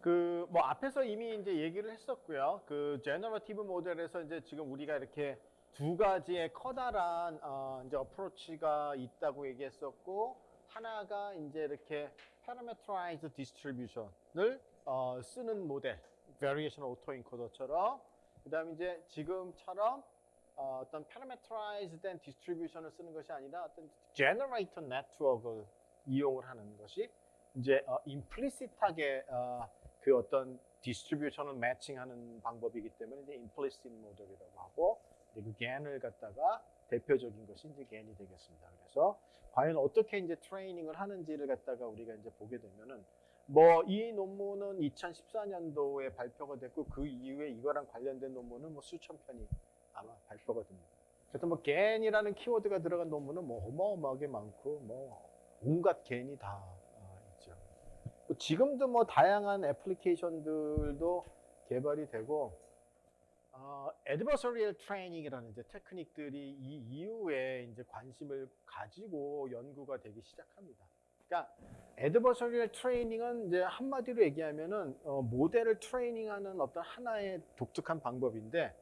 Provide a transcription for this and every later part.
그 뭐 앞에서 이미 이제 얘기를 했었고요. 그 제너러티브 모델에서 이제 지금 우리가 이렇게 두 가지의 커다란 어 이제 어프로치가 있다고 얘기했었고 하나가 이제 이렇게 parameterized distribution을 어 쓰는 모델, variation autoencoder처럼 그 다음에 이제 지금처럼 어 어떤 parameterized 된 distribution을 쓰는 것이 아니라 어떤 generator network을 이용을 하는 것이 이제 어 implicit하게 어, 그 어떤 distribution을 매칭하는 방법이기 때문에 이제 implicit 모델이라고 하고 그 GAN을 갖다가 대표적인 것이 이제 GAN이 되겠습니다. 그래서 과연 어떻게 이제 트레이닝을 하는지를 갖다가 우리가 이제 보게 되면은 뭐 이 논문은 2014년도에 발표가 됐고 그 이후에 이거랑 관련된 논문은 뭐 수천 편이 아마 발표가 됩니다. 그래서 뭐 GAN이라는 키워드가 들어간 논문은 뭐 어마어마하게 많고 뭐 온갖 GAN이 다 어, 있죠. 뭐 지금도 뭐 다양한 애플리케이션들도 개발이 되고 어, adversarial training이라는 이제 테크닉들이 이 이후에 이제 관심을 가지고 연구가 되기 시작합니다. 그러니까 adversarial training은 이제 한마디로 얘기하면은 어, 모델을 트레이닝하는 어떤 하나의 독특한 방법인데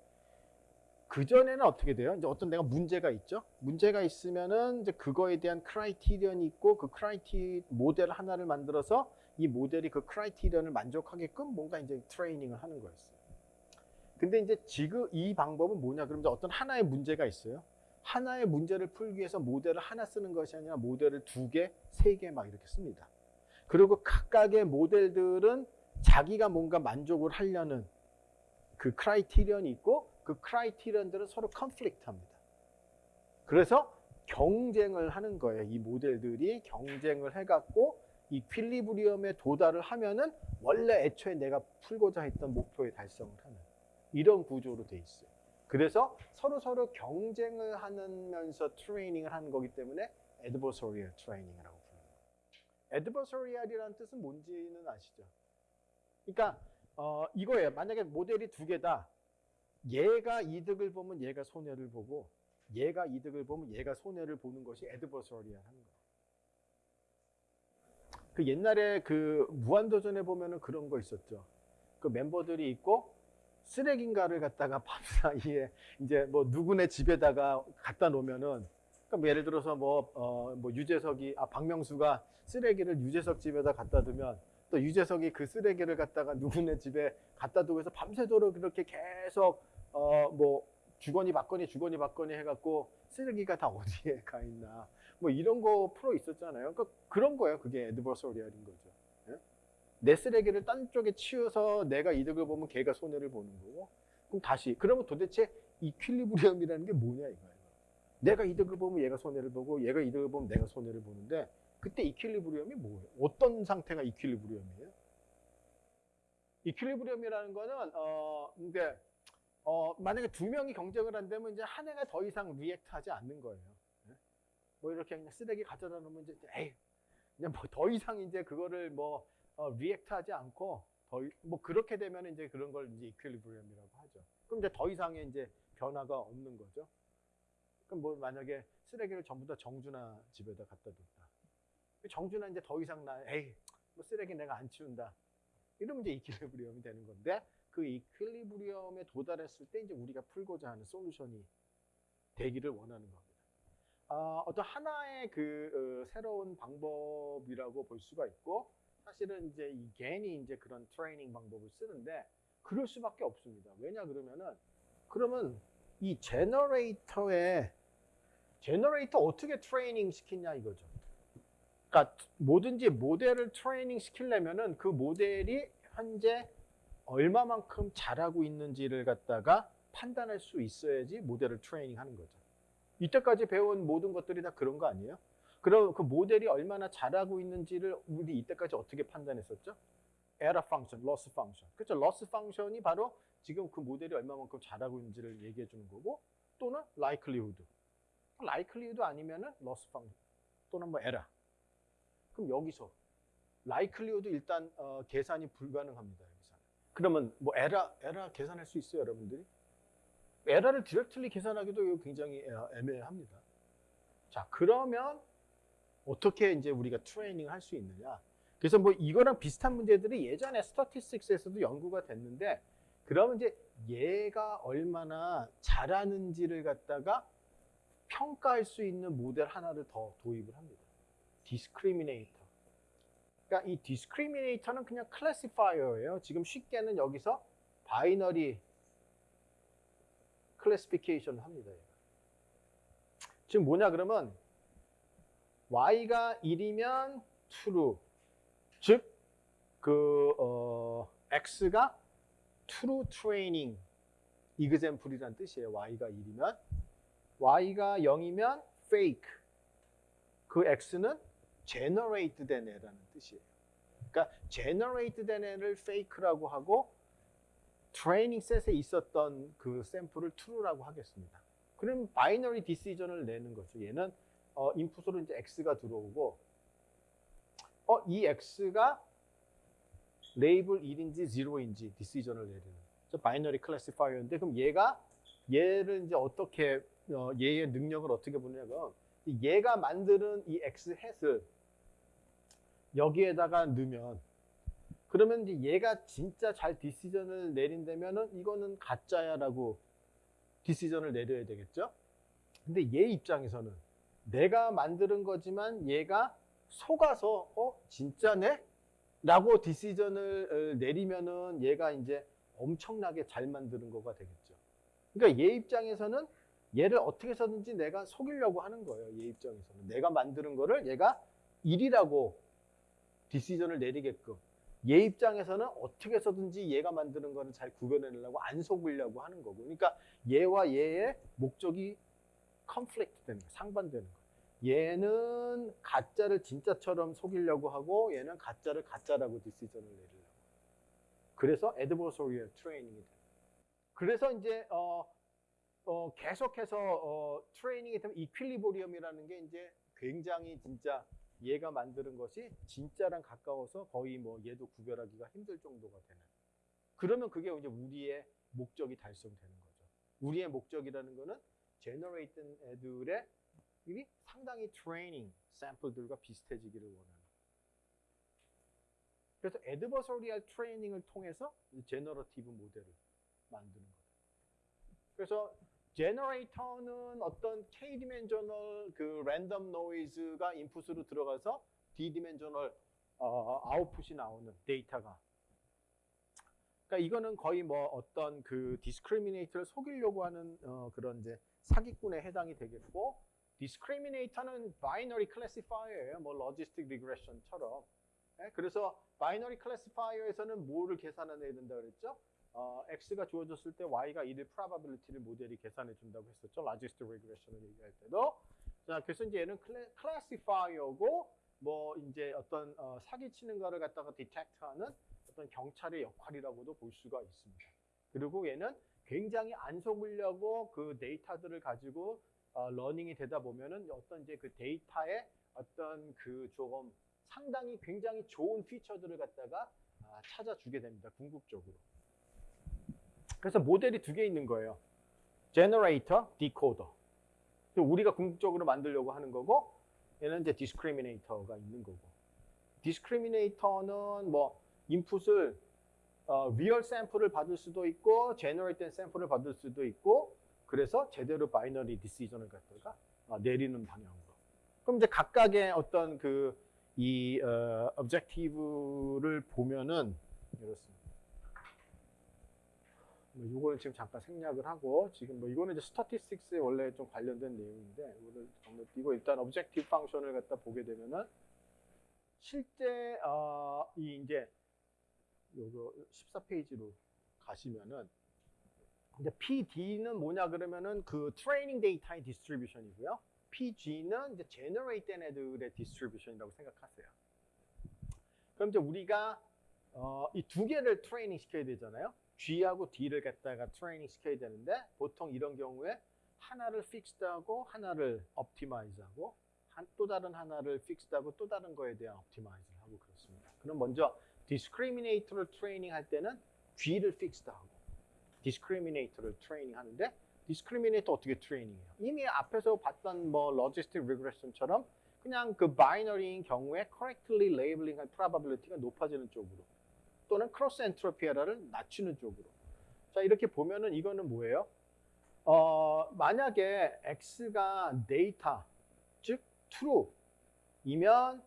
그 전에는 어떻게 돼요? 이제 어떤 내가 문제가 있죠. 문제가 있으면은 이제 그거에 대한 criterion이 있고 그 criteri- 모델 하나를 만들어서 이 모델이 그 criterion을 만족하게끔 뭔가 이제 트레이닝을 하는 거였어요. 근데 이제 지금 이 방법은 뭐냐? 그러면 어떤 하나의 문제가 있어요. 하나의 문제를 풀기 위해서 모델을 하나 쓰는 것이 아니라 모델을 두 개, 세 개 막 이렇게 씁니다. 그리고 각각의 모델들은 자기가 뭔가 만족을 하려는 그 criterion이 있고 그 criterion들은 서로 conflict 합니다. 그래서 경쟁을 하는 거예요. 이 모델들이 경쟁을 해갖고 equilibrium에 도달을 하면은 원래 애초에 내가 풀고자 했던 목표에 달성을 하는 이런 구조로 돼 있어요. 그래서 서로 서로 경쟁을 하면서 트레이닝을 하는 거기 때문에 adversarial training이라고 부르는 거예요. adversarial이라는 뜻은 뭔지는 아시죠? 그러니까 어, 이거예요. 만약에 모델이 두 개다. 얘가 이득을 보면 얘가 손해를 보고 얘가 이득을 보면 얘가 손해를 보는 것이 adversarial 하는 거예요. 그 옛날에 그 무한도전에 보면은 그런 거 있었죠. 그 멤버들이 있고 쓰레기인가를 갖다가 밤사이에 이제 뭐 누구네 집에다가 갖다 놓으면은 그러니까 뭐 예를 들어서 뭐, 어, 뭐 유재석이, 아, 박명수가 쓰레기를 유재석 집에다 갖다 두면 또 유재석이 그 쓰레기를 갖다가 누구네 집에 갖다 두고 해서 밤새도록 그렇게 계속, 어, 뭐 주거니 받거니 주거니 받거니 해갖고 쓰레기가 다 어디에 가 있나. 뭐 이런 거 프로 있었잖아요. 그러니까 그런 거예요. 그게 에드버서리얼인 거죠. 예? 내 쓰레기를 딴 쪽에 치워서 내가 이득을 보면 걔가 손해를 보는 거고. 그럼 다시. 그러면 도대체 이퀼리브리엄이라는 게 뭐냐 이거예요. 내가 이득을 보면 얘가 손해를 보고 얘가 이득을 보면 내가 손해를 보는데 그때 이퀼리브리엄이 뭐예요? 어떤 상태가 이퀼리브리엄이에요? 이퀼리브리엄이라는 거는 어 근데 어 만약에 두 명이 경쟁을 한다면 이제 한 해가 더 이상 리액트하지 않는 거예요. 예? 뭐 이렇게 그냥 쓰레기 가져다 놓으면 이제 에이 그냥 뭐 더 이상 이제 그거를 뭐 어, 리액트하지 않고 더 뭐 그렇게 되면 이제 그런 걸 이제 이퀄리브리엄이라고 하죠. 그럼 이제 더 이상의 이제 변화가 없는 거죠. 그럼 뭐 만약에 쓰레기를 전부 다 정준하 집에다 갖다 뒀다. 정준하 이제 더 이상 나 에이 뭐 쓰레기 내가 안 치운다. 이러면 이제 이퀄리브리엄이 되는 건데 그 이퀄리브리엄에 도달했을 때 이제 우리가 풀고자 하는 솔루션이 되기를 원하는 겁니다. 아, 어떤 하나의 그 어, 새로운 방법이라고 볼 수가 있고 사실은 이제 이 겐이 이제 그런 트레이닝 방법을 쓰는데 그럴 수밖에 없습니다. 왜냐 그러면은 그러면 이 generator에 generator 어떻게 트레이닝 시키냐 이거죠. 그러니까 뭐든지 모델을 트레이닝 시키려면은 그 모델이 현재 얼마만큼 잘하고 있는지를 갖다가 판단할 수 있어야지 모델을 트레이닝 하는 거죠. 이때까지 배운 모든 것들이 다 그런 거 아니에요? 그럼 그 모델이 얼마나 잘하고 있는지를 우리 이때까지 어떻게 판단했었죠? error function, loss function. 그렇죠? loss function이 바로 지금 그 모델이 얼마만큼 잘하고 있는지를 얘기해 주는 거고 또는 likelihood. likelihood 아니면은 loss function 또는 뭐 error. 그럼 여기서 likelihood 일단 어, 계산이 불가능합니다. 여기서는. 그러면 뭐 error, error 계산할 수 있어요, 여러분들이? 에러를 directly 계산하기도 굉장히 애- 애매합니다. 자, 그러면 어떻게 이제 우리가 트레이닝을 할수 있느냐? 그래서 뭐 이거랑 비슷한 문제들이 예전에 statistics에서도 연구가 됐는데 그러면 이제 얘가 얼마나 잘하는지를 갖다가 평가할 수 있는 모델 하나를 더 도입을 합니다. discriminator. 그러니까 이 discriminator는 그냥 classifier예요. 지금 쉽게는 여기서 binary classification을 합니다. 지금 뭐냐 그러면 y가 1이면 true. 즉, 그, 어, x가 true training example이란 뜻이에요. y가 1이면. y가 0이면 fake. 그 x는 generate 된 애라는 뜻이에요. 그러니까 generate 된 애를 fake라고 하고 트레이닝 셋에 있었던 그 샘플을 true라고 하겠습니다. 그럼 binary decision을 내는 거죠. 얘는 어, 인풋으로 이제 x가 들어오고 어, 이 x가 label 1인지 0인지 decision을 내리는 저 binary classifier인데 그럼 얘가 얘를 이제 어떻게 어, 얘의 능력을 어떻게 보냐면 얘가 만드는 이 x 햇을 여기에다가 넣으면 그러면 이제 얘가 진짜 잘 decision을 내린다면은 이거는 가짜야라고 디시전을 내려야 되겠죠. 근데 얘 입장에서는 내가 만드는 거지만 얘가 속아서 어 진짜네? 라고 디시전을 어, 내리면은 얘가 이제 엄청나게 잘 만드는 거가 되겠죠. 그러니까 얘 입장에서는 얘를 어떻게 해서든지 내가 속이려고 하는 거예요. 얘 입장에서는 내가 만드는 거를 얘가 일이라고 디시전을 내리게끔 얘 입장에서는 어떻게 해서든지 얘가 만드는 거를 잘 구별해내려고 안 속으려고 하는 거고 그러니까 얘와 얘의 목적이 conflict 되는 거예요. 상반되는 거예요. 얘는 가짜를 진짜처럼 속이려고 하고 얘는 가짜를 가짜라고 decision을 내리려고 그래서 adversarial training이 돼요. 그래서 이제 어, 어, 계속해서 어, 트레이닝이 되면 equilibrium이라는 게 이제 굉장히 진짜 얘가 만드는 것이 진짜랑 가까워서 거의 뭐 얘도 구별하기가 힘들 정도가 되는. 그러면 그게 이제 우리의 목적이 달성되는 거죠. 우리의 목적이라는 거는 generate 애들의 이 상당히 트레이닝 샘플들과 비슷해지기를 원하는. 그래서 adversarial 트레이닝을 통해서 generative 모델을 만드는 거예요. 그래서 generator는 어떤 k dimensional 그 랜덤 노이즈가 인풋으로 들어가서 d dimensional 어, 아웃풋이 나오는 데이터가 그러니까 이거는 거의 뭐 어떤 그 discriminator를 속이려고 하는 어, 그런 이제 사기꾼에 해당이 되겠고 discriminator는 binary classifier예요. 뭐 logistic regression처럼. 네? 그래서 binary classifier에서는 뭐를 계산해내야 된다 그랬죠? 어, x가 주어졌을 때 y가 1의 probability를 모델이 계산해 준다고 했었죠. logistic regression을 얘기할 때도. 자, 그래서 이제 얘는 클래, classifier고 뭐 이제 어떤 어, 사기치는 거를 갖다가 detect하는 어떤 경찰의 역할이라고도 볼 수가 있습니다. 그리고 얘는 굉장히 안 속으려고 그 데이터들을 가지고 어, learning이 되다 보면은 어떤 이제 그 데이터의 어떤 그 조금 상당히 굉장히 좋은 feature들을 갖다가 아, 찾아주게 됩니다. 궁극적으로. 그래서 모델이 두 개 있는 거예요. generator, decoder. 우리가 궁극적으로 만들려고 하는 거고 얘는 이제 discriminator가 있는 거고. discriminator는 뭐 인풋을 어, real 샘플을 받을 수도 있고 generate 된 샘플을 받을 수도 있고 그래서 제대로 binary decision을 갖다가 어, 내리는 방향으로. 그럼 이제 각각의 어떤 그 이 어, objective를 보면은 이렇습니다. 뭐 이걸 지금 잠깐 생략을 하고 지금 뭐 이거는 이제 statistics에 원래 좀 관련된 내용인데 이거를 건너뛰고 일단 objective 펑션을 갖다 보게 되면은 실제 어, 이 이제 요거 14페이지로 가시면은 이제 PD는 뭐냐 그러면은 그 트레이닝 데이터의 distribution이고요. PG는 이제 generate 된 애들의 distribution이라고 생각하세요. 그럼 이제 우리가 어, 이 두 개를 트레이닝 시켜야 되잖아요. G하고 D를 갖다가 트레이닝 시켜야 되는데 보통 이런 경우에 하나를 fixed하고 하나를 optimize하고 한, 또 다른 하나를 fixed하고 또 다른 거에 대한 optimize를 하고 그렇습니다. 그럼 먼저 discriminator를 트레이닝 할 때는 G를 픽스드하고 디스크리미네이터를 트레이닝 하는데 discriminator 어떻게 트레이닝해요? 이미 앞에서 봤던 뭐 logistic regression처럼 그냥 그 binary인 경우에 correctly labeling할 probability가 높아지는 쪽으로 또는 cross entropy 에러를 낮추는 쪽으로 자 이렇게 보면은 이거는 뭐예요? 어 만약에 x가 데이터 즉 true이면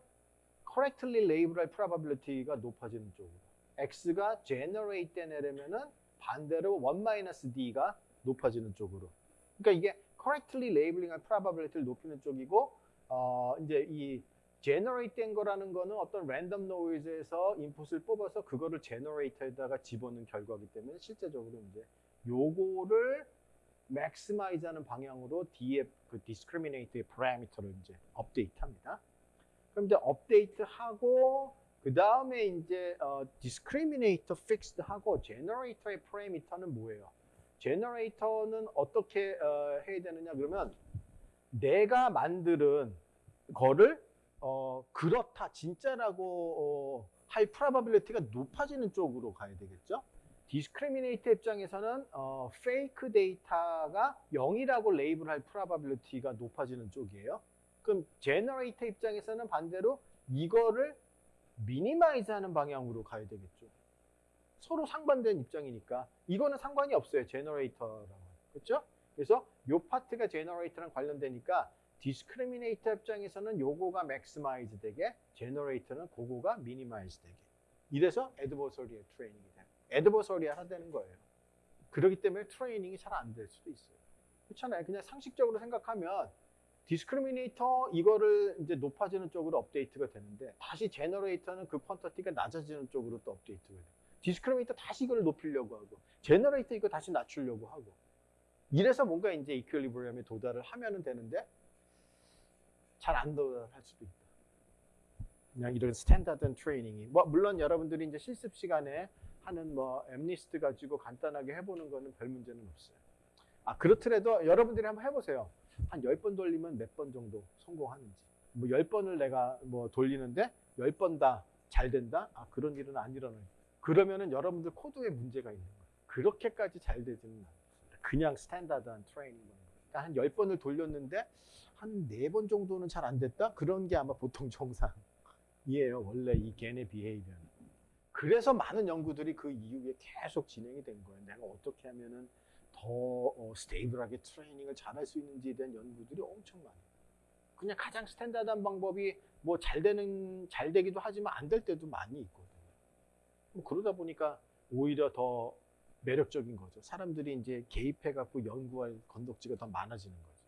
correctly label할 probability가 높아지는 쪽으로 x가 generate 된 애라면은 반대로 1 d가 높아지는 쪽으로. 그러니까 이게 correctly labeling할 probability를 높이는 쪽이고 어 이제 이 generate 된 거라는 거는 어떤 random noise에서 인풋을 뽑아서 그거를 generator에다가 집어넣은 결과이기 때문에 실제적으로 이제 요거를 maximize 하는 방향으로 df 그 discriminate의 parameter를 이제 업데이트 합니다. 그럼 이제 업데이트 하고 그 다음에 이제 어, discriminator fixed 하고 generator의 parameter는 뭐예요? generator는 어떻게 어, 해야 되느냐 그러면 내가 만드는 거를 어, 그렇다 진짜라고 어, 할 probability가 높아지는 쪽으로 가야 되겠죠? discriminator 입장에서는 어, fake 데이터가 0이라고 label할 probability가 높아지는 쪽이에요. 그럼 generator 입장에서는 반대로 이거를 minimize 하는 방향으로 가야 되겠죠. 서로 상반된 입장이니까 이거는 상관이 없어요. generator랑. 그렇죠? 그래서 요 파트가 generator랑 관련되니까 discriminator 입장에서는 요거가 maximize 되게 generator는 그거가 minimize 되게 이래서 adversarial 트레이닝이 돼요. adversarial 하게 되는 거예요. 그렇기 때문에 트레이닝이 잘 안 될 수도 있어요. 그렇잖아요. 그냥 상식적으로 생각하면 discriminator 이거를 이제 높아지는 쪽으로 업데이트가 되는데 다시 generator는 그 quantity가 낮아지는 쪽으로 또 업데이트가 돼요. discriminator 다시 이걸 높이려고 하고 generator 이거 다시 낮추려고 하고 이래서 뭔가 이제 equilibrium에 도달을 하면은 되는데 잘 안 도달할 수도 있다. 그냥 이런 standard 트레이닝이 뭐 물론 여러분들이 이제 실습 시간에 하는 뭐 MNIST 가지고 간단하게 해보는 거는 별 문제는 없어요. 아 그렇더라도 여러분들이 한번 해보세요. 한 10번 돌리면 몇 번 정도 성공하는지. 뭐 10번을 내가 뭐 돌리는데 10번 다 잘 된다? 아, 그런 일은 안 일어나요. 그러면은 여러분들 코드에 문제가 있는 거예요. 그렇게까지 잘 되지는 않아요. 그냥 standard한 트레이닝. 그러니까 한 10번을 돌렸는데 한 4번 정도는 잘 안 됐다? 그런 게 아마 보통 정상이에요. 원래 이 GAN의 behavior는. 그래서 많은 연구들이 그 이후에 계속 진행이 된 거예요. 내가 어떻게 하면은 더 어, stable하게 트레이닝을 잘할 수 있는지에 대한 연구들이 엄청 많아요. 그냥 가장 스탠다드한 방법이 뭐 잘 되는 잘 되기도 하지만 안 될 때도 많이 있거든요. 뭐 그러다 보니까 오히려 더 매력적인 거죠. 사람들이 이제 개입해 갖고 연구할 건덕지가 더 많아지는 거죠.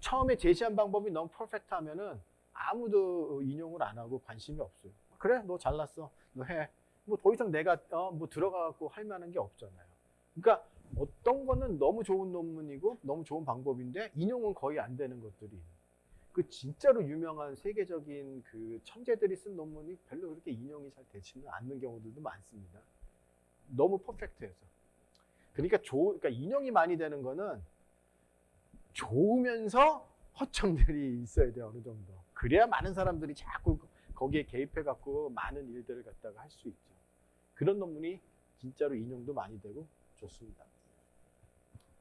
처음에 제시한 방법이 너무 퍼펙트 하면은 아무도 인용을 안 하고 관심이 없어요. 그래, 너 잘났어, 너 해. 뭐 더 이상 내가 어, 뭐 들어가 갖고 할 만한 게 없잖아요. 그러니까 어떤 거는 너무 좋은 논문이고 너무 좋은 방법인데 인용은 거의 안 되는 것들이 그 진짜로 유명한 세계적인 그 천재들이 쓴 논문이 별로 그렇게 인용이 잘 되지는 않는 경우들도 많습니다. 너무 퍼펙트해서. 그러니까 조, 그러니까 인용이 많이 되는 거는 좋으면서 허점들이 있어야 돼요 어느 정도. 그래야 많은 사람들이 자꾸 거기에 개입해 갖고 많은 일들을 갖다가 할 수 있죠. 그런 논문이 진짜로 인용도 많이 되고 좋습니다.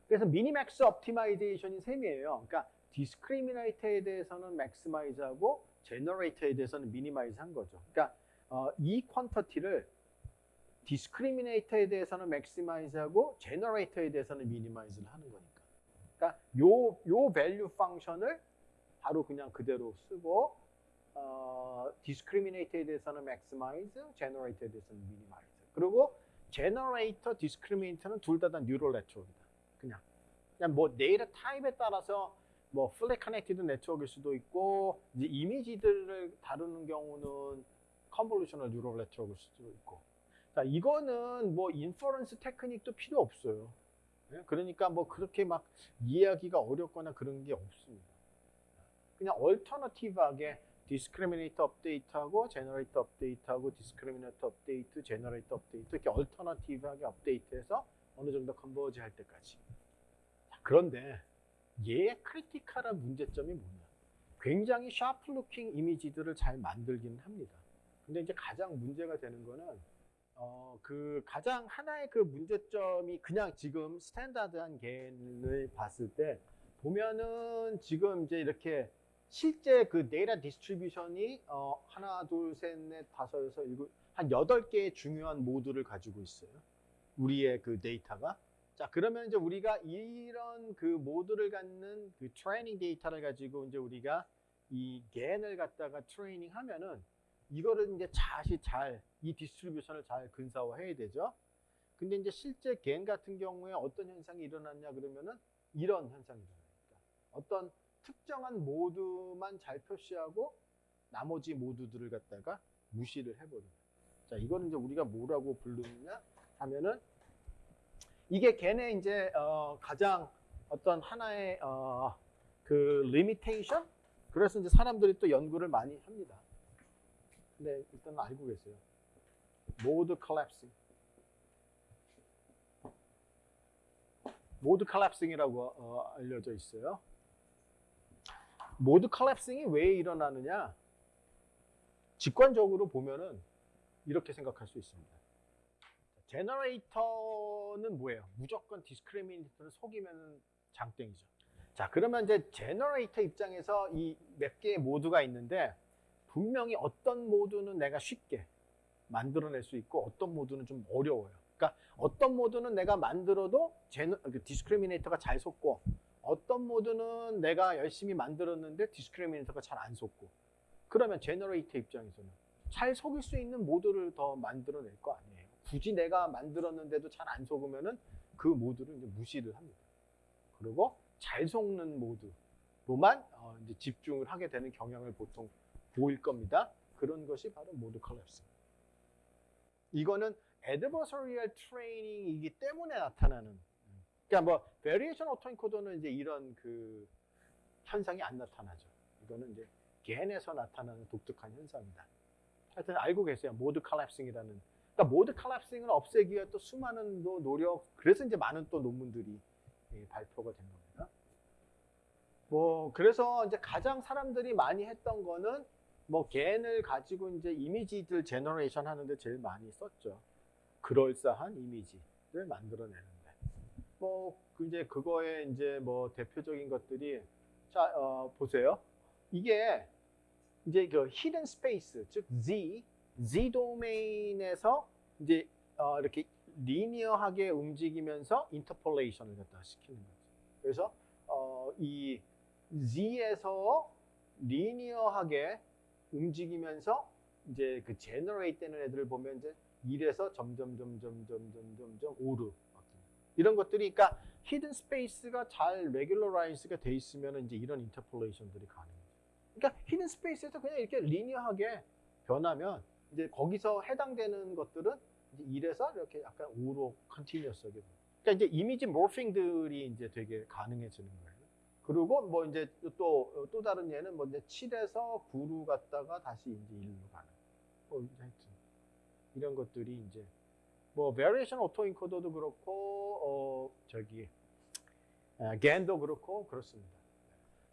그래서 minimax optimization이 셈이에요. 그러니까 discriminator에 대해서는 maximize하고 generator에 대해서는 minimize 한 거죠. 그러니까 어, 이 퀀터티를 디스크리미네이터에 대해서는 맥시마이즈하고 제너레이터에 대해서는 미니마이즈를 하는 거니까. 그러니까 요, 요 value function을 바로 그냥 그대로 쓰고 어, discriminator에 대해서는 maximize, generator에 대해서는 minimize. 그리고 generator, discriminator는 둘 다 다 neural network이다. 그냥. 뭐 데이터 타입에 따라서 뭐 fully connected network일 수도 있고 이제 이미지들을 다루는 경우는 convolutional neural network일 수도 있고. 자, 이거는 뭐 inference 테크닉도 필요 없어요. 예? 그러니까 뭐 그렇게 막 이해하기가 어렵거나 그런 게 없습니다. 그냥 alternative하게 discriminator 업데이트하고 generator 업데이트하고 discriminator 업데이트, generator 업데이트 이렇게 alternative하게 업데이트해서 어느 정도 converge 할 때까지. 자, 그런데 얘의 critical한 문제점이 뭐냐? 굉장히 sharp looking 이미지들을 잘 만들기는 합니다. 근데 이제 가장 문제가 되는 거는 어, 그 가장 하나의 그 문제점이 그냥 지금 standard한 GAN을 봤을 때 보면은 지금 이제 이렇게 실제 그 데이터 distribution이 어, 하나, 둘, 셋, 넷, 다섯, 여섯, 일곱, 한 여덟 개의 중요한 모드를 가지고 있어요. 우리의 그 데이터가. 자, 그러면 이제 우리가 이런 그 모드를 갖는 그 트레이닝 데이터를 가지고 이제 우리가 이 GAN을 갖다가 트레이닝 하면은 이거를 이제 다시 잘 이 distribution을 잘 근사화 해야 되죠. 근데 이제 실제 GAN 같은 경우에 어떤 현상이 일어났냐 그러면은 이런 현상이 일어납니다. 어떤 특정한 모드만 잘 표시하고 나머지 모드들을 갖다가 무시를 해버립니다. 자, 이거는 이제 우리가 뭐라고 부르느냐 하면은 이게 GAN의 이제 어, 가장 어떤 하나의 어, 그 limitation? 그래서 이제 사람들이 또 연구를 많이 합니다. 근데 일단 알고 계세요. mode collapsing. mode collapsing이라고 어, 알려져 있어요. mode collapsing이 왜 일어나느냐? 직관적으로 보면은 이렇게 생각할 수 있습니다. generator는 뭐예요? 무조건 discriminator를 속이면 장땡이죠. 자, 그러면 이제 generator 입장에서 이 몇 개의 모드가 있는데 분명히 어떤 모드는 내가 쉽게 만들어낼 수 있고 어떤 모드는 좀 어려워요. 그러니까 어떤 모드는 내가 만들어도 gener, 그 discriminator가 잘 속고 어떤 모드는 내가 열심히 만들었는데 discriminator가 잘 안 속고 그러면 generator 입장에서는 잘 속일 수 있는 모드를 더 만들어낼 거 아니에요. 굳이 내가 만들었는데도 잘 안 속으면은 그 모드를 이제 무시를 합니다. 그리고 잘 속는 모드로만 어 이제 집중을 하게 되는 경향을 보통 보일 겁니다. 그런 것이 바로 mode collapse. 이거는 adversarial training이기 때문에 나타나는. 그러니까 뭐 variational autoencoder는 이제 이런 그 현상이 안 나타나죠. 이거는 이제 GAN에서 나타나는 독특한 현상이다. 하여튼 알고 계세요. mode collapsing이라는. 그러니까 mode collapsing을 없애기 위해 또 수많은 또 노력, 그래서 이제 많은 또 논문들이 예, 발표가 된 겁니다. 뭐 그래서 이제 가장 사람들이 많이 했던 거는 뭐 GAN을 가지고 이제 이미지들 generation 하는데 제일 많이 썼죠. 그럴싸한 이미지를 만들어내는데. 뭐 이제 그거에 이제 뭐 대표적인 것들이 자 어, 보세요. 이게 이제 그 hidden space 즉 Z Z 도메인에서 이제 어, 이렇게 linear하게 움직이면서 interpolation을 갖다 시키는 거죠. 그래서 어, 이 Z에서 linear하게 움직이면서 이제 그 generate 되는 애들을 보면 이제 1에서 점점 점점 점점 점점 5로 이런 것들이 그러니까 hidden space가 잘 regularize가 돼 있으면 이제 이런 interpolation들이 가능해요. 그러니까 hidden space에서 그냥 이렇게 linear하게 변하면 이제 거기서 해당되는 것들은 이제 1에서 이렇게 약간 5로 continuous하게 그러니까 이제 이미지 모핑들이 이제 되게 가능해지는 거예요. 그리고 뭐 이제 또, 또 다른 예는 뭐 이제 7에서 9로 갔다가 다시 이제 1로 가는. 뭐 하여튼 이런 것들이 이제 뭐 variation autoencoder도 그렇고 어 저기 아, 겐도 그렇고 그렇습니다.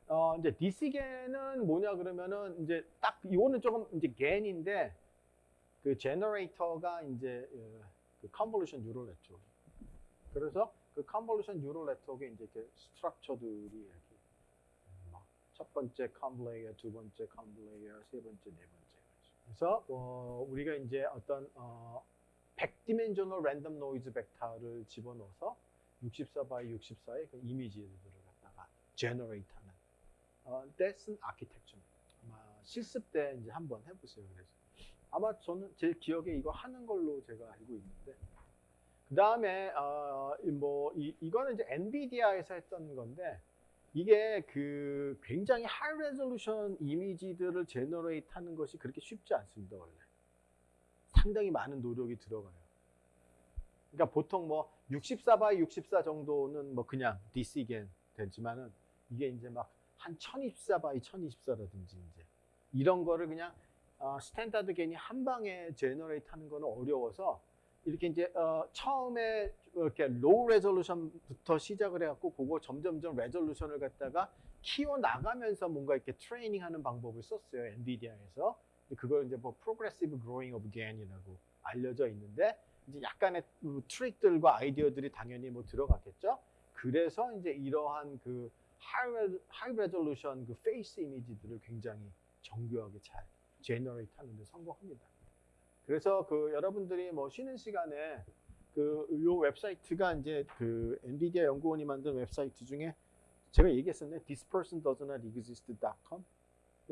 어 이제 DC겐은 뭐냐 그러면은 이제 딱 이거는 조금 이제 겐인데 그 generator가 이제 어, 그 convolution neural network. 그래서 그 convolution neural network에 이제 이렇게 structure들이 이렇게 첫 번째 conv layer, 두 번째 conv layer, 세 번째, 네 번째. 그래서 어, 우리가 이제 어떤 어, 100 dimensional random noise vector를 집어넣어서 64 by 64의 그 이미지들을 갖다가 generate 하는 어, DCGAN architecture. 아마 실습 때 이제 한번 해보세요. 그래서 아마 저는 제 기억에 이거 하는 걸로 제가 알고 있는데. 그 다음에 어, 뭐 이, 이거는 이제 엔비디아에서 했던 건데 이게 그 굉장히 high resolution 이미지들을 generate 하는 것이 그렇게 쉽지 않습니다 원래. 상당히 많은 노력이 들어가요. 그러니까 보통 뭐 64 by 64 정도는 뭐 그냥 DCGAN 되지만은 이게 이제 막 한 1024 by 1024라든지 이제 이런 거를 그냥 어, standard GAN이 한 방에 generate 하는 거는 어려워서 이렇게 이제 어, 처음에 이렇게 low resolution부터 시작을 해갖고 그거 점점점 resolution을 갖다가 키워 나가면서 뭔가 이렇게 트레이닝하는 방법을 썼어요 엔비디아에서 그걸 이제 뭐 progressive growing of GAN이라고 알려져 있는데 이제 약간의 그 트릭들과 아이디어들이 당연히 뭐 들어갔겠죠. 그래서 이제 이러한 그 high resolution 그 face 이미지들을 굉장히 정교하게 잘 generate 하는데 성공합니다. 그래서 그 여러분들이 뭐 쉬는 시간에 그요 웹사이트가 이제 그 엔비디아 연구원이 만든 웹사이트 중에 제가 얘기했었네. This person does not exist.com.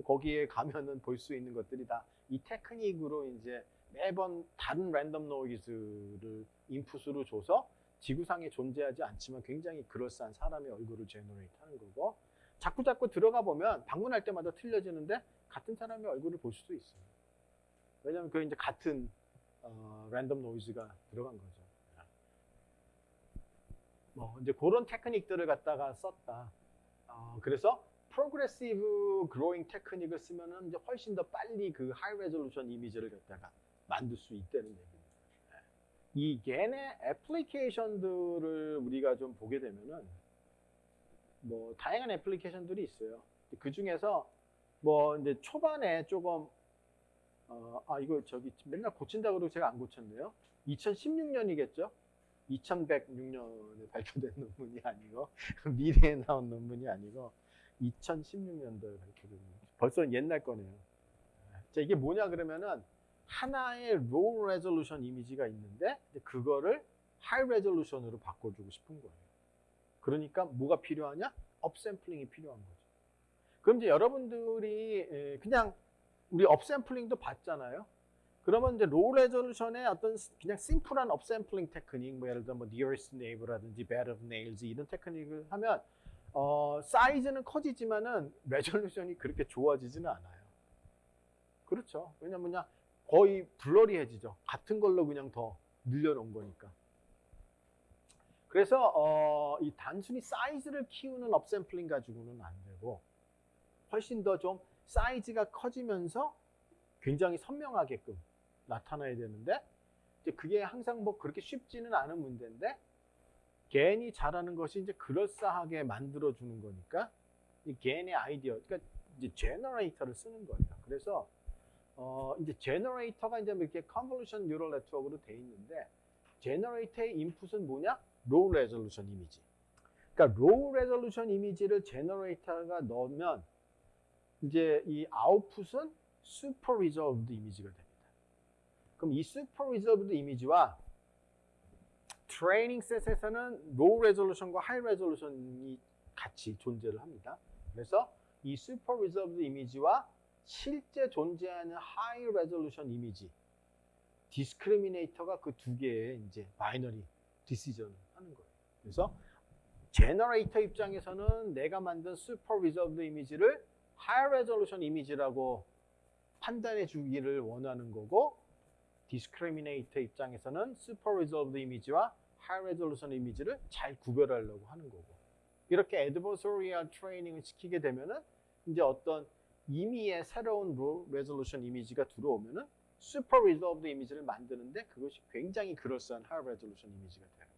거기에 가면은 볼 수 있는 것들이 다 이 테크닉으로 이제 매번 다른 random noise를 인풋으로 줘서 지구상에 존재하지 않지만 굉장히 그럴싸한 사람의 얼굴을 generate 하는 거고 자꾸 자꾸 들어가 보면 방문할 때마다 틀려지는데 같은 사람의 얼굴을 볼 수도 있어요. 왜냐하면 그 이제 같은 어, random noise가 들어간 거죠. 뭐 이제 그런 테크닉들을 갖다가 썼다. 어, 그래서 progressive growing 테크닉을 쓰면은 이제 훨씬 더 빨리 그 high resolution 이미지를 갖다가 만들 수 있다는 얘기입니다. 예. 이 겐의 애플리케이션들을 우리가 좀 보게 되면은 뭐 다양한 애플리케이션들이 있어요. 그 중에서 뭐 이제 초반에 조금 어, 아 이거 저기 맨날 고친다 그러고 제가 안 고쳤네요. 2016년이겠죠? 2106년에 발표된 논문이 아니고 미래에 나온 논문이 아니고 2016년도에 발표된 벌써 옛날 거네요. 자 이게 뭐냐 그러면은 하나의 low resolution 이미지가 있는데 그거를 high resolution으로 바꿔주고 싶은 거예요. 그러니까 뭐가 필요하냐? upsampling이 필요한 거죠. 그럼 이제 여러분들이 그냥 우리 upsampling도 봤잖아요. 그러면 이제 low resolution의 어떤 그냥 심플한 upsampling 테크닉, 뭐 예를 들어 뭐 nearest neighbor라든지 bed of nails 이런 테크닉을 하면 어, 사이즈는 커지지만은 resolution이 그렇게 좋아지지는 않아요. 그렇죠. 왜냐면 거의 blurry해지죠. 같은 걸로 그냥 더 늘려놓은 거니까. 그래서 어, 이 단순히 사이즈를 키우는 upsampling 가지고는 안 되고 훨씬 더 좀 사이즈가 커지면서 굉장히 선명하게끔 나타나야 되는데 이제 그게 항상 뭐 그렇게 쉽지는 않은 문제인데 GAN이 잘하는 것이 이제 그럴싸하게 만들어 주는 거니까 이 GAN의 아이디어 그러니까 이제 generator를 쓰는 거예요. 그래서 어 이제 generator가 이제 뭐 이렇게 convolution neural network로 돼 있는데 generator의 인풋은 뭐냐? low resolution 이미지. 그러니까 low resolution 이미지를 generator에 넣으면 이제 이 아웃풋은 super resolved 이미지가 됩니다. 그럼 이 super resolved 이미지와 training set에서는 low resolution과 high resolution이 같이 존재를 합니다. 그래서 이 super resolved 이미지와 실제 존재하는 high resolution 이미지 discriminator가 그 두 개의 이제 binary decision을 하는 거예요. 그래서 generator 입장에서는 내가 만든 super resolved 이미지를 high resolution 이미지라고 판단해 주기를 원하는 거고 discriminator 입장에서는 super resolved 이미지와 high resolution 이미지를 잘 구별하려고 하는 거고 이렇게 adversarial training을 시키게 되면은 이제 어떤 임의의 새로운 low resolution 이미지가 들어오면은 super resolved 이미지를 만드는데 그것이 굉장히 그럴싸한 high resolution 이미지가 돼요.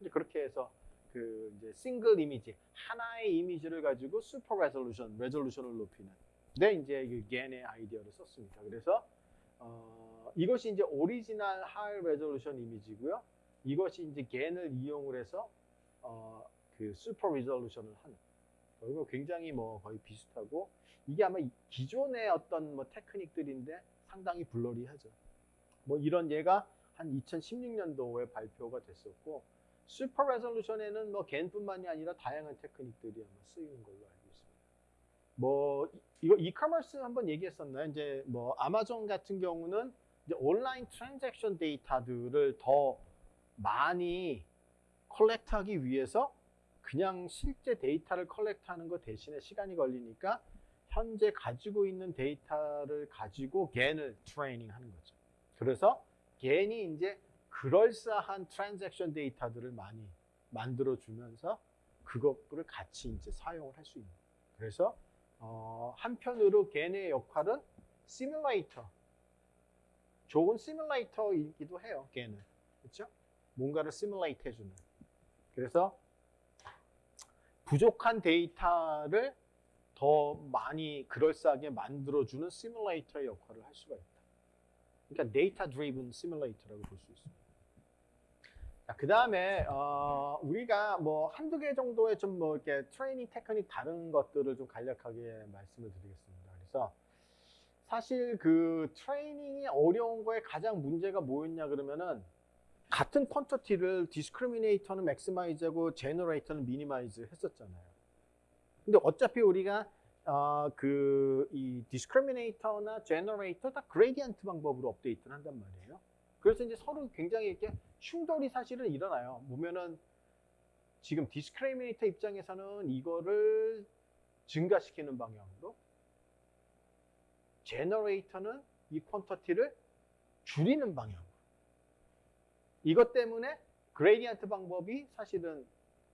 이제 그렇게 해서 그 이제 싱글 이미지 하나의 이미지를 가지고 super resolution resolution을 높이는 네 이제 그 GAN의 아이디어를 썼습니다. 그래서 어, 이것이 이제 original high resolution 이미지고요. 이것이 이제 GAN을 이용을 해서 어, 그 super resolution을 하는 이거 굉장히 뭐 거의 비슷하고 이게 아마 기존의 어떤 뭐 테크닉들인데 상당히 blurry하죠. 뭐 이런 예가 한 2016년도에 발표가 됐었고 super resolution에는 뭐 GAN뿐만이 아니라 다양한 테크닉들이 아마 쓰이는 걸로 알고 있습니다. 뭐 이거 이커머스 한번 얘기했었나요? 이제 뭐 아마존 같은 경우는 온라인 transaction 데이터들을 더 많이 collect하기 위해서 그냥 실제 데이터를 collect하는 것 대신에 시간이 걸리니까 현재 가지고 있는 데이터를 가지고 GAN을 training 하는 거죠. 그래서 GAN이 이제 그럴싸한 transaction 데이터들을 많이 만들어 주면서 그것을 같이 이제 사용을 할 수 있는. 그래서 어, 한편으로 GAN의 역할은 시뮬레이터. 좋은 시뮬레이터이기도 해요. GAN은. 그렇죠? 뭔가를 simulate 해주는. 그래서 부족한 데이터를 더 많이 그럴싸하게 만들어주는 시뮬레이터의 역할을 할 수가 있다. 그러니까 data driven 시뮬레이터라고 볼 수 있습니다. 그 다음에 어, 우리가 뭐 한두 개 정도의 좀 뭐 이렇게 트레이닝 테크닉 다른 것들을 좀 간략하게 말씀을 드리겠습니다. 그래서 사실 그 training이 어려운 거에 가장 문제가 뭐였냐 그러면은 같은 quantity를 discriminator는 maximize하고 generator는 minimize 했었잖아요. 근데 어차피 우리가 어, 그이 discriminator나 generator 다 gradient 방법으로 업데이트를 한단 말이에요. 그래서 이제 서로 굉장히 이렇게 충돌이 사실은 일어나요. 보면은 지금 discriminator 입장에서는 이거를 증가시키는 방향으로 generator는 이 quantity를 줄이는 방향으로 이것 때문에 gradient 방법이 사실은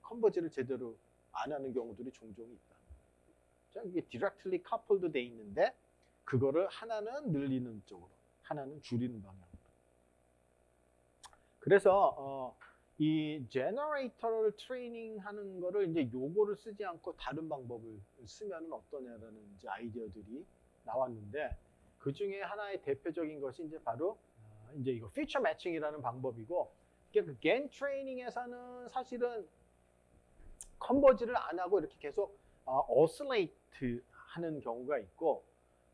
converge를 제대로 안 하는 경우들이 종종 있다. 자, 이게 directly coupled 돼 있는데 그거를 하나는 늘리는 쪽으로, 하나는 줄이는 방향으로. 그래서 어, 이 generator를 training하는 거를 이제 요거를 쓰지 않고 다른 방법을 쓰면 어떠냐라는 이제 아이디어들이 나왔는데 그 중에 하나의 대표적인 것이 이제 바로 어, 이제 이거 feature matching이라는 방법이고 그 GAN training에서는 사실은 converge를 안 하고 이렇게 계속 어, oscillate 하는 경우가 있고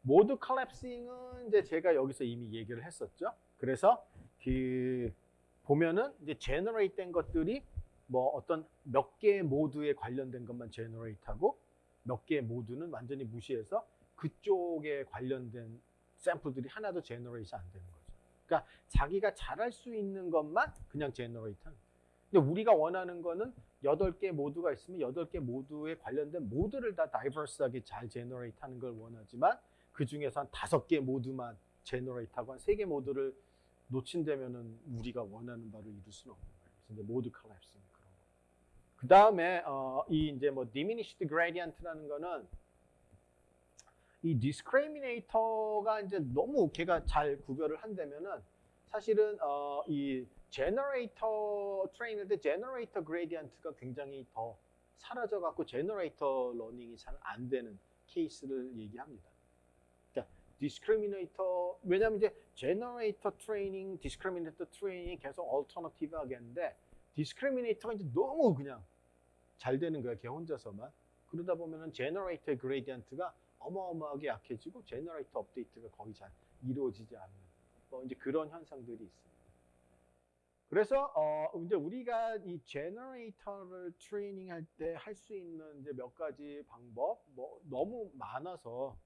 mode collapsing은 이제 제가 여기서 이미 얘기를 했었죠. 그래서 그 보면은 이제 generate 된 것들이 뭐 어떤 몇 개의 mode에 관련된 것만 generate 하고 몇 개의 mode는 완전히 무시해서 그쪽에 관련된 샘플들이 하나도 generate 안 되는 거죠. 그러니까 자기가 잘할 수 있는 것만 그냥 generate 하는. 근데 우리가 원하는 거는 8개 mode가 있으면 8개 mode에 관련된 mode를 다 diverse하게 잘 generate 하는 걸 원하지만 그 중에서 한 5개 mode만 generate 하고 한 3개 mode를 놓친다면은 우리가 원하는 바를 이룰 수는 없는 거예요. 그래서 이제 mode collapsing 그런 거. 그 다음에 어, 이 이제 뭐 diminished gradient라는 거는 이 discriminator가 이제 너무 걔가 잘 구별을 한다면은 사실은 어, 이 generator training 때 generator gradient가 굉장히 더 사라져 갖고 generator learning이 잘 안 되는 케이스를 얘기합니다. discriminator 왜냐면 이제 generator training, discriminator training이 계속 alternative 하겠는데 discriminator가 이제 너무 그냥 잘 되는 거야 걔 혼자서만 그러다 보면은 generator의 gradient가 어마어마하게 약해지고 generator update가 거의 잘 이루어지지 않는 뭐 이제 그런 현상들이 있습니다. 그래서 어 이제 우리가 이 generator를 training할 때 할 수 있는 이제 몇 가지 방법 뭐 너무 많아서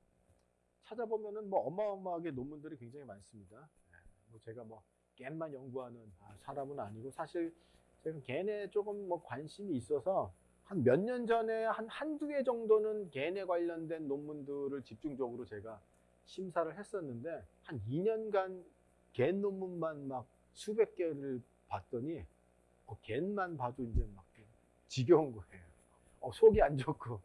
찾아보면은 뭐 어마어마하게 논문들이 굉장히 많습니다. 네, 뭐 제가 뭐 GAN만 연구하는 아, 사람은 아니고 사실 제가 겐에 조금 뭐 관심이 있어서 한 몇 년 전에 한 한두 개 정도는 겐에 관련된 논문들을 집중적으로 제가 심사를 했었는데 한 2년간 겐 논문만 막 수백 개를 봤더니 어, 겐만 봐도 이제 막 지겨운 거예요. 어, 속이 안 좋고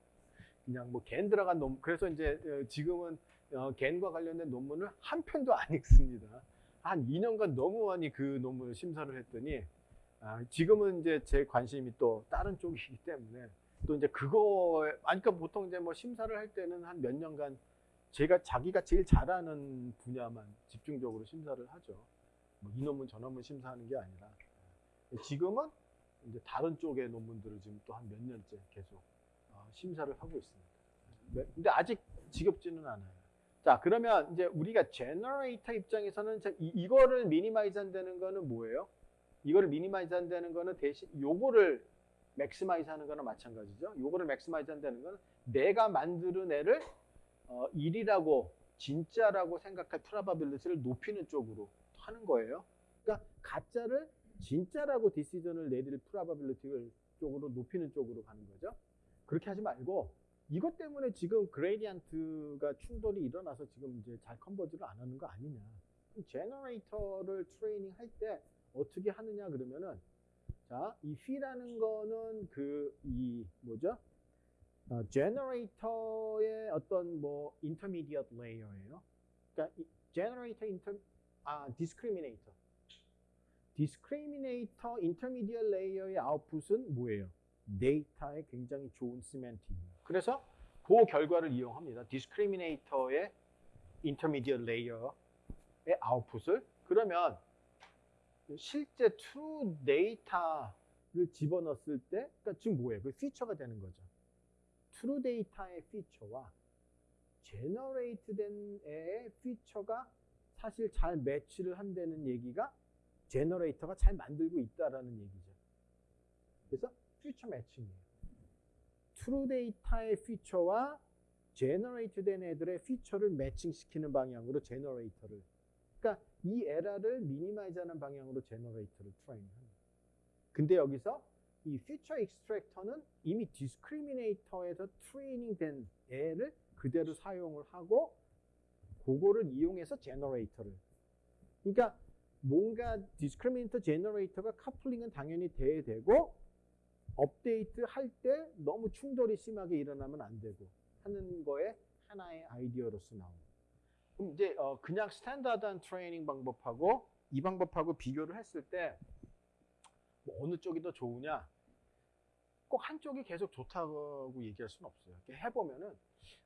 그냥 뭐 겐 들어간 논문 그래서 이제 어, 지금은 어, 겐과 관련된 논문을 한 편도 안 읽습니다. 한 2년간 너무 많이 그 논문을 심사를 했더니 아, 지금은 이제 제 관심이 또 다른 쪽이기 때문에 또 이제 그거 아니 그러니까 보통 이제 뭐 심사를 할 때는 한 몇 년간 제가 자기가 제일 잘하는 분야만 집중적으로 심사를 하죠. 뭐 이 논문 저 논문 심사하는 게 아니라 지금은 이제 다른 쪽의 논문들을 지금 또 한 몇 년째 계속 어, 심사를 하고 있습니다. 네, 근데 아직 지겹지는 않아요. 자 그러면 이제 우리가 generator 입장에서는 이, 이거를 minimize 한다는 거는 뭐예요? 이거를 minimize 한다는 거는 대신 요거를 maximize 하는 거나 마찬가지죠. 요거를 maximize 한다는 거는 내가 만드는 애를 어, 1이라고 진짜라고 생각할 probability를 높이는 쪽으로 하는 거예요. 그러니까 가짜를 진짜라고 decision을 내릴 probability를 쪽으로 높이는 쪽으로 가는 거죠. 그렇게 하지 말고 이것 때문에 지금 gradient가 충돌이 일어나서 지금 이제 잘 converge를 안 하는 거 아니냐. generator를 training 할 때 어떻게 하느냐 그러면은 자, 이 fe라는 거는 그 이 뭐죠? 어, generator의 어떤 뭐 intermediate layer예요. 그러니까 generator inter 아 discriminator. discriminator intermediate layer의 아웃풋은 뭐예요? 데이터에 굉장히 좋은 semantic입니다. 그래서 그 결과를 이용합니다. discriminator의 intermediate layer 아웃풋을 그러면 실제 true 데이터를 집어넣었을 때 그러니까 지금 뭐예요? 그 feature가 되는 거죠. true 데이터의 feature와 generate 된 애의 feature가 사실 잘 매치를 한다는 얘기가 generator가 잘 만들고 있다라는 얘기죠. 그래서 feature matching이에요. true 데이터의 feature와 generate 된 애들의 feature를 matching시키는 방향으로 generator를 그러니까 이 에러를 minimize 하는 방향으로 generator를 train합니다. 근데 여기서 이 feature extractor는 이미 discriminator에서 training 된 애를 그대로 사용을 하고 그거를 이용해서 generator를 그러니까 뭔가 discriminator generator가 coupling은 당연히 돼야 되고 업데이트 할 때 너무 충돌이 심하게 일어나면 안 되고 하는 거에 하나의 아이디어로서 나옵니다. 그럼 이제 어 그냥 standard한 training 방법하고 이 방법하고 비교를 했을 때 뭐 어느 쪽이 더 좋으냐? 꼭 한쪽이 계속 좋다고 얘기할 수는 없어요. 이렇게 해보면은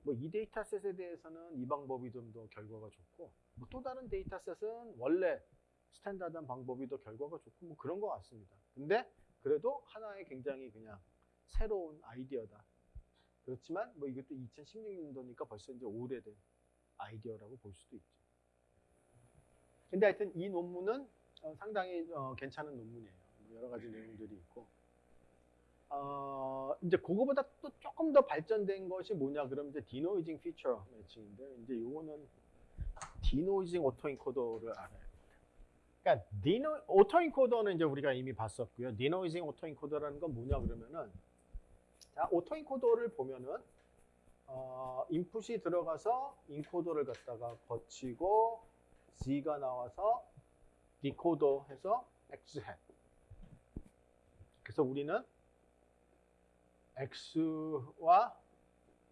뭐 이 dataset에 대해서는 이 방법이 좀 더 결과가 좋고 뭐 또 다른 dataset은 원래 standard한 방법이 더 결과가 좋고 뭐 그런 것 같습니다. 근데 그래도 하나의 굉장히 그냥 새로운 아이디어다. 그렇지만 뭐 이것도 2016년도니까 벌써 이제 오래된 아이디어라고 볼 수도 있죠. 근데 하여튼 이 논문은 어, 상당히 어, 괜찮은 논문이에요. 뭐 여러 가지 내용들이 있고. 어, 이제 그거보다 또 조금 더 발전된 것이 뭐냐 그러면 이제 denoising feature matching인데 이제 요거는 denoising autoencoder를 알아요. 그러니까 deno autoencoder는 이제 우리가 이미 봤었고요. denoising autoencoder라는 건 뭐냐 그러면은 자 autoencoder를 보면은 어, input이 들어가서 encoder를 갖다가 거치고 Z가 나와서 디코더 해서 X 해. 그래서 우리는 X와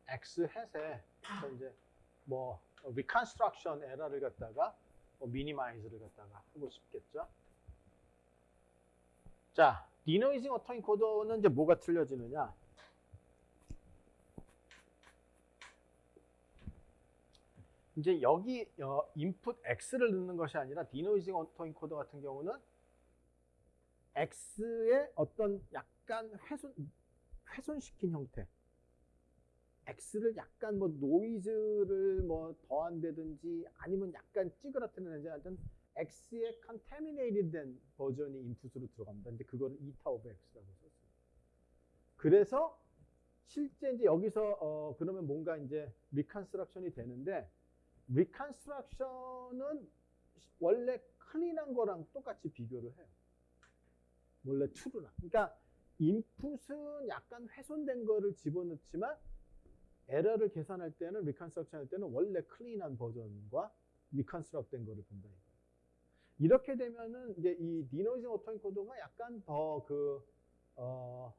X 햇에 이제 뭐 reconstruction 에러를 갖다가 뭐 minimize를 갖다가 하고 싶겠죠. 자, denoising autoencoder는 이제 뭐가 틀려지느냐? 이제 여기 어, 인풋 X를 넣는 것이 아니라 denoising autoencoder 같은 경우는 X의 어떤 약간 훼손 훼손시킨 형태. X를 약간 뭐 노이즈를 뭐 더한다든지 아니면 약간 찌그러뜨리는지 하여튼 X의 contaminated 된 버전이 인풋으로 들어갑니다. 근데 그거를 eta of X라고 썼어요. 그래서 실제 이제 여기서 어 그러면 뭔가 이제 reconstruction이 되는데 reconstruction은 원래 clean한 거랑 똑같이 비교를 해요. 원래 true랑. 그러니까 인풋은 약간 훼손된 거를 집어넣지만 에러를 계산할 때는 reconstruction 할 때는 원래 clean한 버전과 reconstruct 된 거를 본다. 이렇게 되면은 이제 이 denoising autoencoder가 약간 더그 어,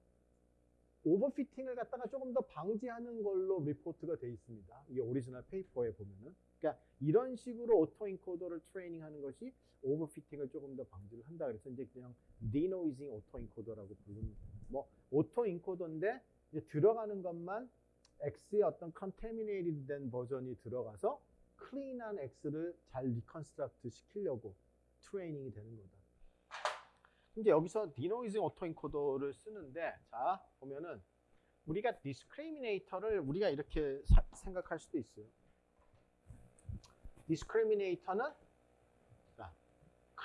overfitting을 갖다가 조금 더 방지하는 걸로 리포트가 돼 있습니다. 이게 오리지널 페이퍼에 보면은. 그러니까 이런 식으로 autoencoder를 트레이닝하는 것이 overfitting을 조금 더 방지를 한다. 그래서 이제 그냥 denoising autoencoder라고 부르는 뭐 autoencoder인데 들어가는 것만 X의 어떤 contaminated 된 버전이 들어가서 clean한 X를 잘 reconstruct 시키려고 트레이닝이 되는 거다. 이제 여기서 denoising autoencoder를 쓰는데 자 보면은 우리가 discriminator를 우리가 이렇게 사, 생각할 수도 있어요. discriminator는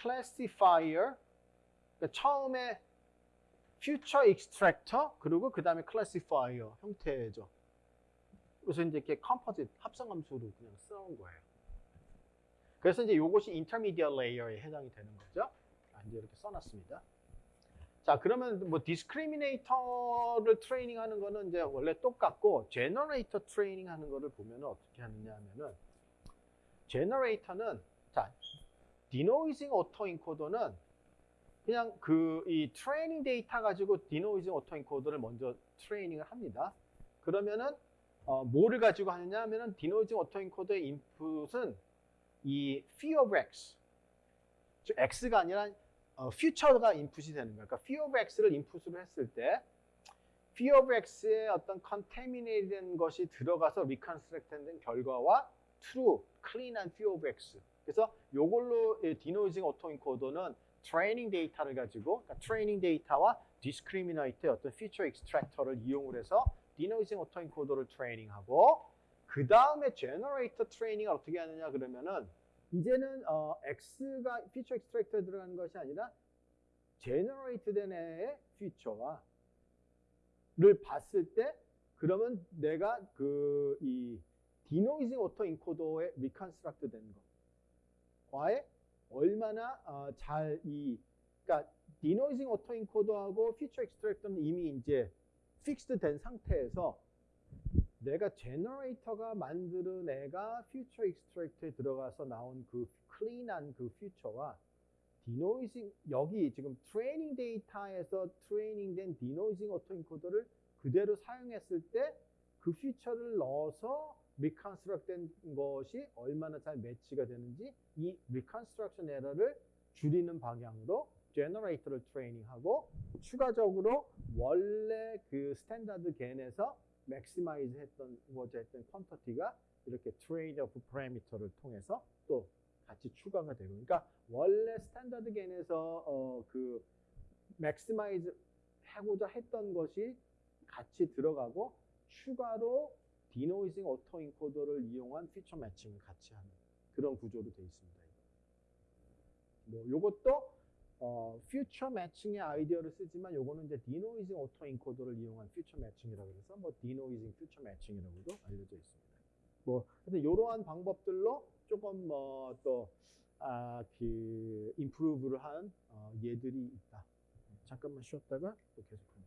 classifier 그러니까 처음에 feature extractor 그리고 그 다음에 classifier 형태죠. 그래서 이제 이렇게 composite 합성함수로 그냥 써온 거예요. 그래서 이제 이것이 intermediate layer에 해당이 되는 거죠. 아, 이제 이렇게 써놨습니다. 자, 그러면 뭐 discriminator를 트레이닝하는 거는 이제 원래 똑같고 generator 트레이닝 하는 거를 보면 어떻게 하느냐 하면은 generator는 자, denoising autoencoder는 그냥 그 이 트레이닝 데이터 가지고 denoising autoencoder를 먼저 트레이닝을 합니다. 그러면은 어, 뭐를 가지고 하느냐 하면은 denoising autoencoder의 인풋은 이 phi of x 즉 x가 아니라 어, feature가 인풋이 되는 거예요. 그러니까 phi of x를 인풋으로 했을 때 phi of x의 어떤 contaminated 된 것이 들어가서 reconstruct 된 결과와 true, clean한 phi of x 그래서 요걸로 denoising autoencoder는 트레이닝 데이터를 가지고 그러니까 트레이닝 데이터와 discriminator의 어떤 feature extractor를 이용을 해서 denoising autoencoder를 트레이닝하고 그 다음에 generator 트레이닝을 어떻게 하느냐 그러면은 이제는 어, X가 feature extractor에 들어가는 것이 아니라 generate 된 애의 피처와 를 봤을 때 그러면 내가 그 이 denoising autoencoder에 reconstruct 된 것과의 얼마나 어, 잘이 그러니까 denoising autoencoder하고 feature extractor는 이미 이제 fixed 된 상태에서 내가 generator가 만드는 애가 feature extractor에 들어가서 나온 그 clean한 그 퓨처와 denoising 여기 지금 트레이닝 데이터에서 트레이닝된 denoising autoencoder를 그대로 사용했을 때 그 feature를 넣어서 reconstruct된 것이 얼마나 잘 match가 되는지 이 reconstruction 에러를 줄이는 방향으로 generator를 트레이닝하고 추가적으로 원래 그 standard GAN에서 maximize 했던 거저 했던 quantity가 이렇게 trade-off parameter를 통해서 또 같이 추가가 되고 그러니까 원래 standard GAN에서 어 그 maximize 하고자 했던 것이 같이 들어가고 추가로 denoising autoencoder를 이용한 feature matching을 같이 하는 그런 구조로 되어 있습니다. 뭐 요것도 어, feature matching의 아이디어를 쓰지만 요거는 이제 denoising autoencoder를 이용한 feature matching이라고 해서 뭐 denoising feature matching이라고도 알려져 있습니다. 뭐 근데 이러한 방법들로 조금 뭐또 아, 그 improve를 한 어, 예들이 있다. 잠깐만 쉬었다가 또 계속하겠습니다.